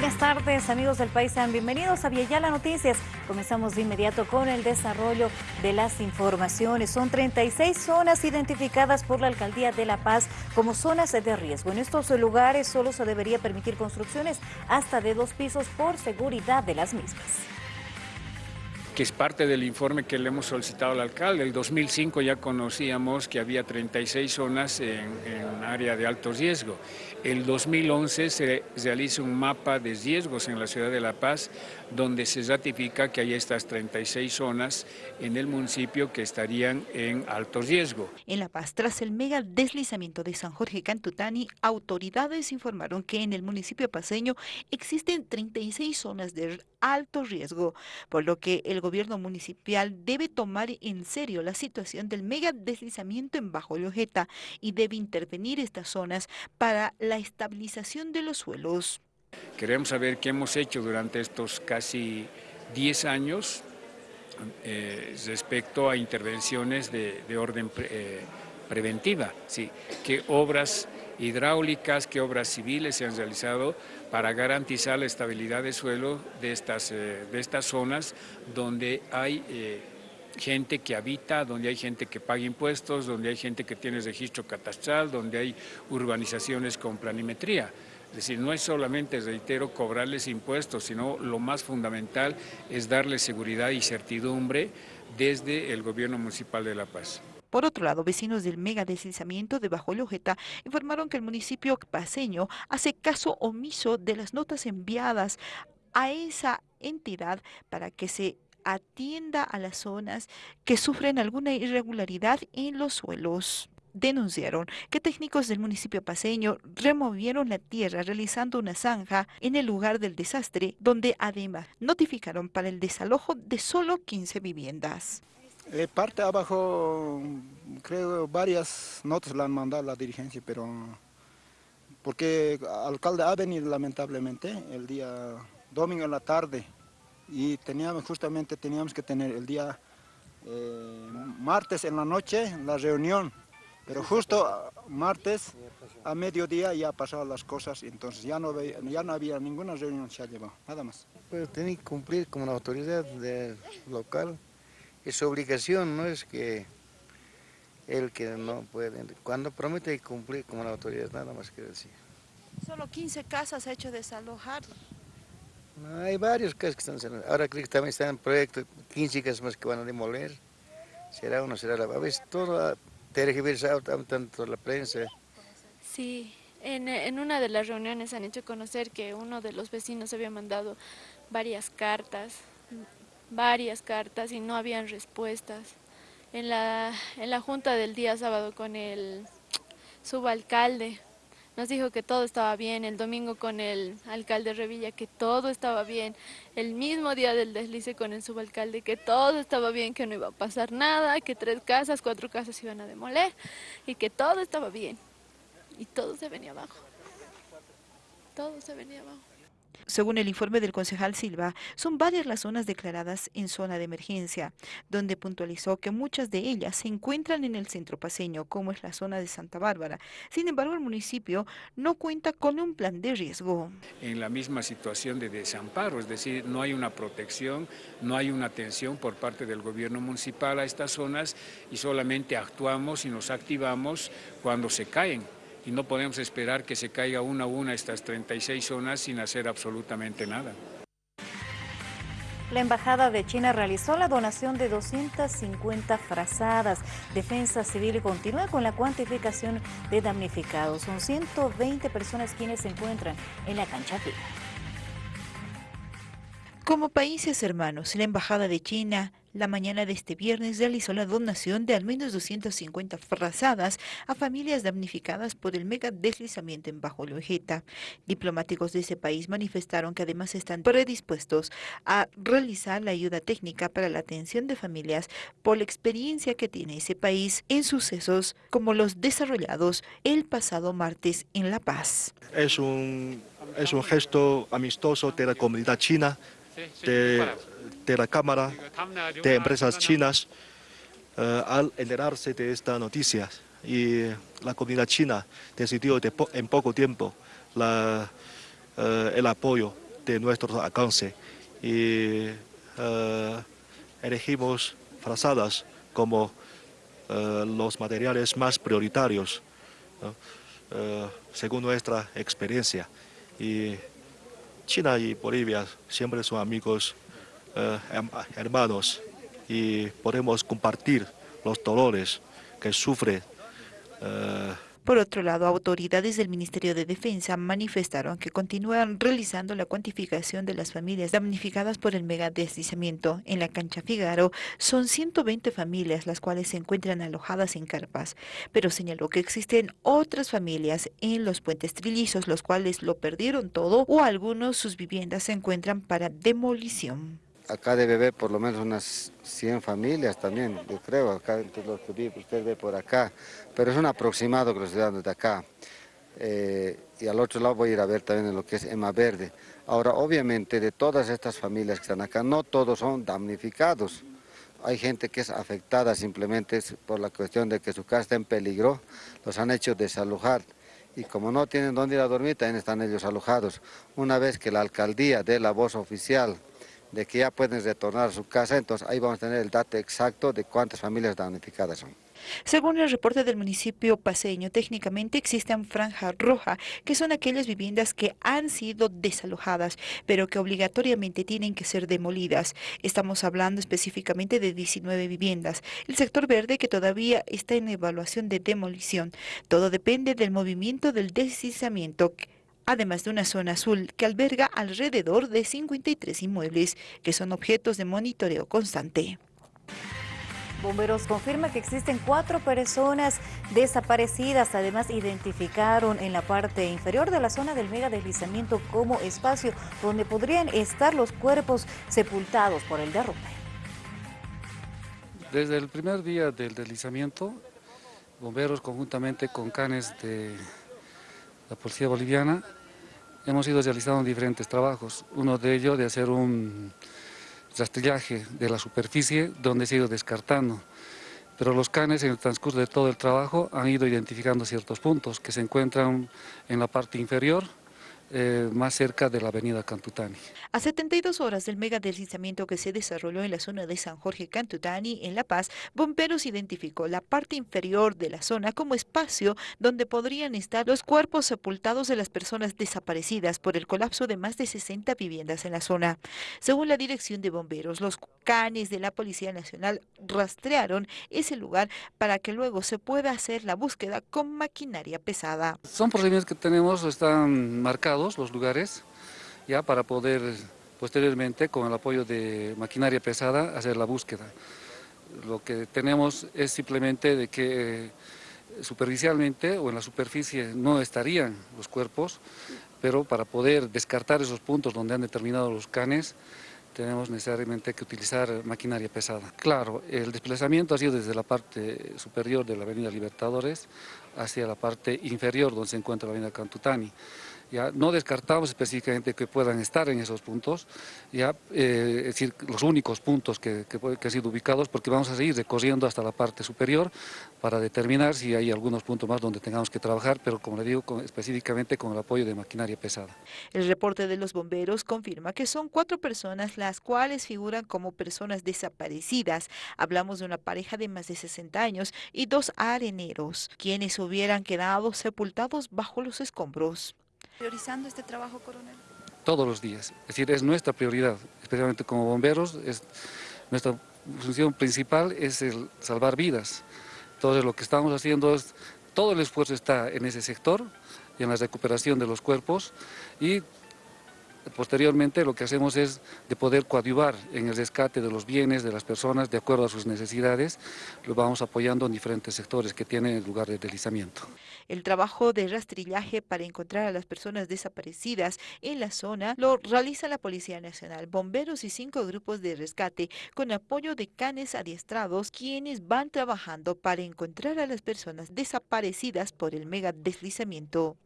Buenas tardes, amigos del país. Sean bienvenidos a Viayala Noticias. Comenzamos de inmediato con el desarrollo de las informaciones. Son 36 zonas identificadas por la Alcaldía de La Paz como zonas de riesgo. En estos lugares solo se debería permitir construcciones hasta de dos pisos por seguridad de las mismas que es parte del informe que le hemos solicitado al alcalde. El 2005 ya conocíamos que había 36 zonas en, en área de alto riesgo. El 2011 se realiza un mapa de riesgos en la ciudad de La Paz, donde se ratifica que hay estas 36 zonas en el municipio que estarían en alto riesgo. En La Paz, tras el mega deslizamiento de San Jorge Cantutani, autoridades informaron que en el municipio paseño existen 36 zonas de alto riesgo, por lo que el gobierno municipal debe tomar en serio la situación del mega deslizamiento en Bajo Lojeta y debe intervenir estas zonas para la estabilización de los suelos. Queremos saber qué hemos hecho durante estos casi 10 años eh, respecto a intervenciones de, orden eh, preventiva, ¿sí? qué obras hidráulicas, qué obras civiles se han realizado para garantizar la estabilidad de suelo de estas, eh, de estas zonas donde hay gente que habita, donde hay gente que paga impuestos, donde hay gente que tiene registro catastral, donde hay urbanizaciones con planimetría. Es decir, no es solamente, reitero, cobrarles impuestos, sino lo más fundamental es darles seguridad y certidumbre desde el gobierno municipal de La Paz. Por otro lado, vecinos del mega deslizamiento de Bajo Lojeta informaron que el municipio paseño hace caso omiso de las notas enviadas a esa entidad para que se atienda a las zonas que sufren alguna irregularidad en los suelos denunciaron que técnicos del municipio paseño removieron la tierra realizando una zanja en el lugar del desastre, donde además notificaron para el desalojo de solo 15 viviendas. Eh, parte abajo, creo varias notas la han mandado la dirigencia, pero porque alcalde ha venido lamentablemente el día domingo en la tarde y teníamos justamente teníamos que tener el día eh, martes en la noche la reunión, pero justo martes a mediodía ya pasaron las cosas, y entonces ya no, ya no había ninguna reunión se ha llevado, nada más. Pues tiene que cumplir como la autoridad local es su obligación, no es que él que no puede. Cuando promete cumplir como la autoridad, nada más que decir. Solo 15 casas ha hecho desalojar. No, hay varios casas que están Ahora creo que también están en proyecto, 15 casas más que van a demoler. Será uno, será la... A veces todo tergiversado tanto la prensa. Sí, en, en, una de las reuniones han hecho conocer que uno de los vecinos había mandado varias cartas varias cartas y no habían respuestas. En la, en la junta del día sábado con el subalcalde nos dijo que todo estaba bien, el domingo con el alcalde Revilla que todo estaba bien, el mismo día del deslice con el subalcalde que todo estaba bien, que no iba a pasar nada, que tres casas, cuatro casas iban a demoler y que todo estaba bien. Y todo se venía abajo. Todo se venía abajo. Según el informe del concejal Silva, son varias las zonas declaradas en zona de emergencia, donde puntualizó que muchas de ellas se encuentran en el centro paseño, como es la zona de Santa Bárbara. Sin embargo, el municipio no cuenta con un plan de riesgo. En la misma situación de desamparo, es decir, no hay una protección, no hay una atención por parte del gobierno municipal a estas zonas y solamente actuamos y nos activamos cuando se caen y no podemos esperar que se caiga una a una estas 36 zonas sin hacer absolutamente nada. La Embajada de China realizó la donación de 250 frazadas. Defensa Civil continúa con la cuantificación de damnificados. Son 120 personas quienes se encuentran en la cancha Como países hermanos, la Embajada de China la mañana de este viernes realizó la donación de al menos 250 frazadas a familias damnificadas por el mega deslizamiento en Bajo Lojeta. Diplomáticos de ese país manifestaron que además están predispuestos a realizar la ayuda técnica para la atención de familias por la experiencia que tiene ese país en sucesos como los desarrollados el pasado martes en La Paz. Es un, es un gesto amistoso de la comunidad china de de la Cámara de Empresas Chinas eh, al enterarse de esta noticia. Y la comunidad china decidió en poco tiempo eh, el apoyo de nuestro alcance. Y elegimos frazadas como los materiales más prioritarios según nuestra experiencia. Y China y Bolivia siempre son amigos, hermanos y podemos compartir los dolores que sufre por otro lado, autoridades del Ministerio de Defensa manifestaron que continúan realizando la cuantificación de las familias damnificadas por el megadeslizamiento. En la cancha Figaro son 120 familias las cuales se encuentran alojadas en carpas, pero señaló que existen otras familias en los puentes trillizos, los cuales lo perdieron todo o algunos sus viviendas se encuentran para demolición acá debe haber por lo menos unas 100 familias también, yo creo, acá entre los que usted ve por acá, pero es un aproximado que los ciudadanos de acá. Eh, y al otro lado voy a ir a ver también lo que es Ema Verde. Ahora, obviamente, de todas estas familias que están acá, no todos son damnificados. Hay gente que es afectada simplemente por la cuestión de que su casa está en peligro, los han hecho desalojar y como no tienen dónde ir a dormir, también están ellos alojados. Una vez que la alcaldía dé la voz oficial de que ya pueden retornar a su casa, entonces ahí vamos a tener el dato exacto de cuántas familias damnificadas son. Según el reporte del municipio paseño, técnicamente existen franja roja, que son aquellas viviendas que han sido desalojadas, pero que obligatoriamente tienen que ser demolidas. Estamos hablando específicamente de 19 viviendas. El sector verde que todavía está en evaluación de demolición. Todo depende del movimiento del deslizamiento además de una zona azul que alberga alrededor de 53 inmuebles que son objetos de monitoreo constante. Bomberos confirma que existen cuatro personas desaparecidas. Además, identificaron en la parte inferior de la zona del mega deslizamiento como espacio donde podrían estar los cuerpos sepultados por el derrumbe. Desde el primer día del deslizamiento, bomberos conjuntamente con canes de la Policía Boliviana hemos ido realizando diferentes trabajos. Uno de ellos de hacer un rastrillaje de la superficie donde se ha ido descartando. Pero los canes en el transcurso de todo el trabajo han ido identificando ciertos puntos que se encuentran en la parte inferior eh, más cerca de la avenida Cantutani. A 72 horas del mega deslizamiento que se desarrolló en la zona de San Jorge Cantutani, en La Paz, Bomberos identificó la parte inferior de la zona como espacio donde podrían estar los cuerpos sepultados de las personas desaparecidas por el colapso de más de 60 viviendas en la zona. Según la dirección de bomberos, los canes de la Policía Nacional rastrearon ese lugar para que luego se pueda hacer la búsqueda con maquinaria pesada. Son procedimientos que tenemos, están marcados los lugares ya para poder posteriormente con el apoyo de maquinaria pesada hacer la búsqueda. Lo que tenemos es simplemente de que eh, superficialmente o en la superficie no estarían los cuerpos, pero para poder descartar esos puntos donde han determinado los canes, tenemos necesariamente que utilizar maquinaria pesada. Claro, el desplazamiento ha sido desde la parte superior de la avenida Libertadores hacia la parte inferior donde se encuentra la avenida Cantutani. Ya no descartamos específicamente que puedan estar en esos puntos, ya, eh, es decir, los únicos puntos que, que, han sido ubicados, porque vamos a seguir recorriendo hasta la parte superior para determinar si hay algunos puntos más donde tengamos que trabajar, pero como le digo, específicamente con el apoyo de maquinaria pesada. El reporte de los bomberos confirma que son cuatro personas las cuales figuran como personas desaparecidas. Hablamos de una pareja de más de 60 años y dos areneros, quienes hubieran quedado sepultados bajo los escombros priorizando este trabajo, coronel? Todos los días, es decir, es nuestra prioridad, especialmente como bomberos, es, nuestra función principal es el salvar vidas. Entonces lo que estamos haciendo es, todo el esfuerzo está en ese sector y en la recuperación de los cuerpos y Posteriormente lo que hacemos es de poder coadyuvar en el rescate de los bienes de las personas de acuerdo a sus necesidades, lo vamos apoyando en diferentes sectores que tienen lugar de deslizamiento. El trabajo de rastrillaje para encontrar a las personas desaparecidas en la zona lo realiza la Policía Nacional, bomberos y cinco grupos de rescate con apoyo de canes adiestrados quienes van trabajando para encontrar a las personas desaparecidas por el mega deslizamiento.